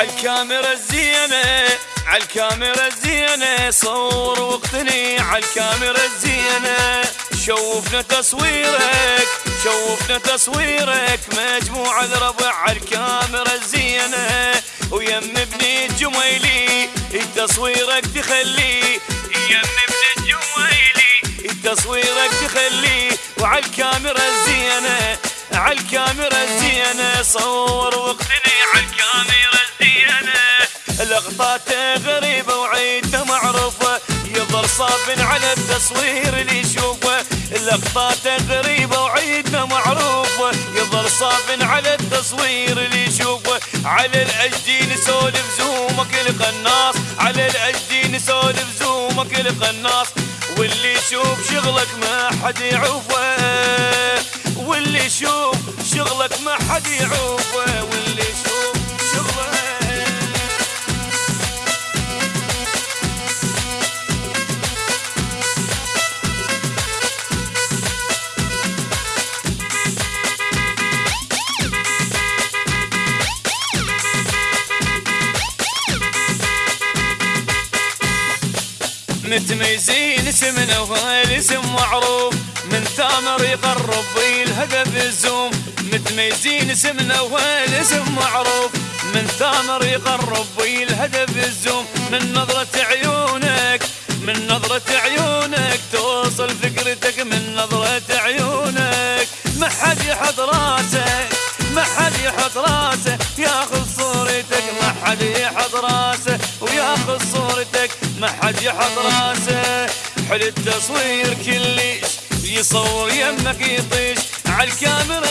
عالكاميرا الزينة عالكاميرا الزينة صور واقتني عالكاميرا الزينة. شوفنا تصويرك شوفنا تصويرك مجموعة الربع عالكاميرا الزينة. ويم ابن الجميلي تصويرك تخلي. يم ابن الجميلي تصويرك تخلي. وعالكاميرا الزينة عالكاميرا الزينة. صور واقتني عالكاميرا الزينة. لقطاته غريبة صاب على التصوير اللي يشوفه. لقطاته غريبة وعيدنا معروفة يظل صاب على التصوير اللي يشوفه. على الأجدي نسولف زومك القناص. على الأجدي نسولف زومك القناص. واللي يشوف شغلك ما حد يعوفه واللي يشوف شغلك ما حد يعوفه متميزين اسمنا والاسم معروف. من ثامر يقرب الهدف الزوم. متميزين اسمنا والاسم معروف. من ثامر يقرب الهدف الزوم. من نظرة عيونك من نظرة عيونك توصل فكرتك. من نظرة عيونك ما حد يحط راسه يحط راسه حل التصوير كلش يصور يمك يطيش عالكاميرا